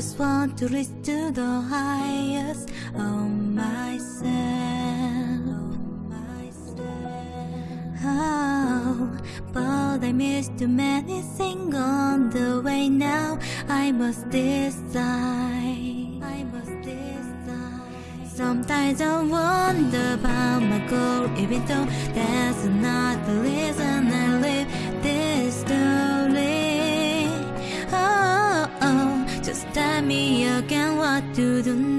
just want to reach to the highest of myself. Oh, but I missed too many things on the way. Now I must decide. I must decide. Sometimes I wonder about my goal, even though that's not the reason I live. me again. What to do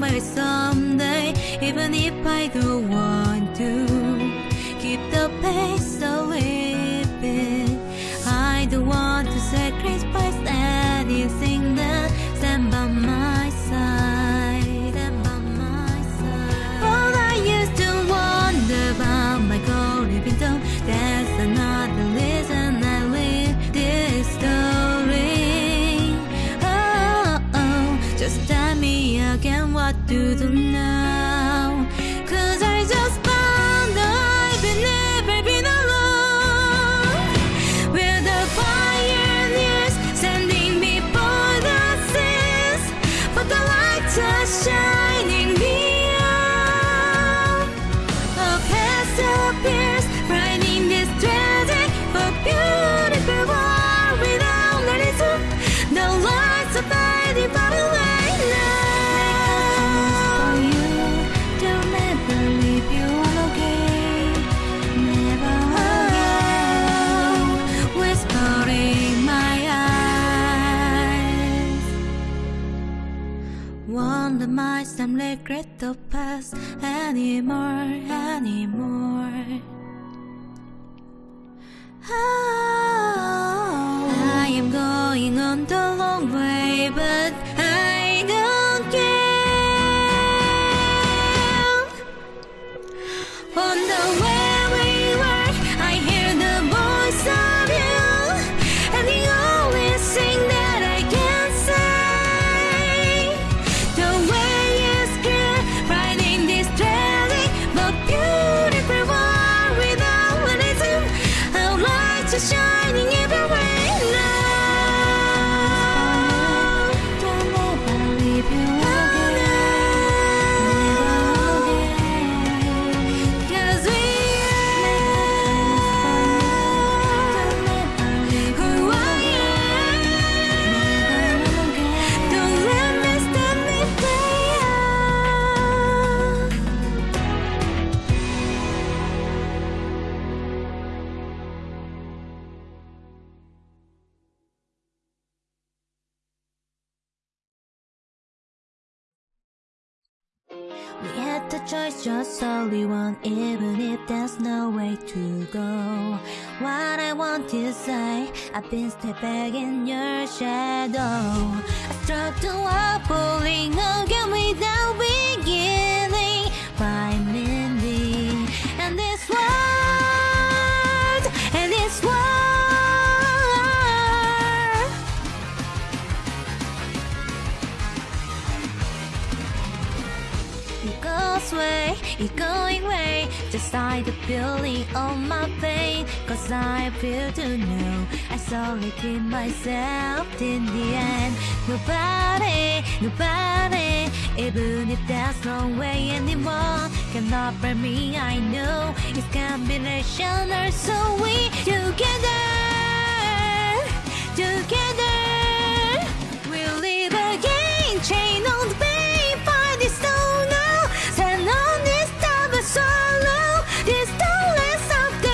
myself. the mice and regret the past anymore, anymore. Oh, I am going on the We had the choice, just only one, even if there's no way to go. What I want to say, I've been stepping in your shadow. I struck the wall, pulling again without. Decidability on my pain Cause I feel to know I saw it in myself in the end. Nobody, nobody Even if there's no way anymore Can offer me, I know. It's combination so we together.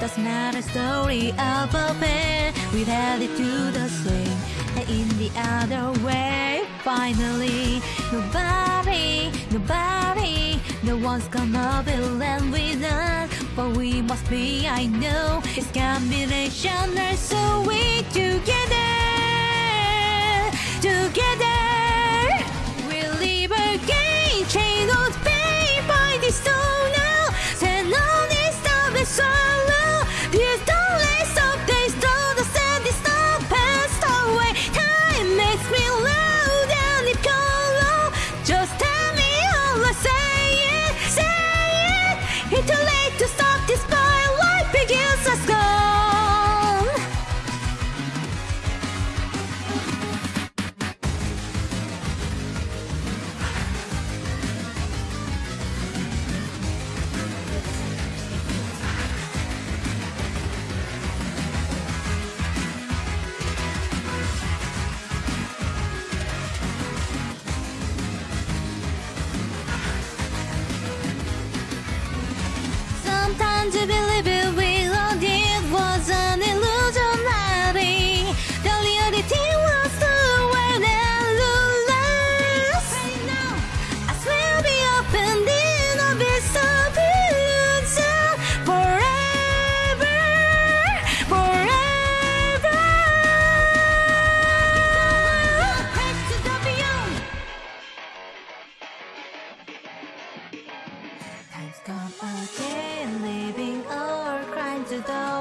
That's not a story of a. We've headed to the same, and in the other way. Finally, nobody, nobody, no one's gonna be left with us. But we must be, I know, it's combination. So we together, together. Living or crime to those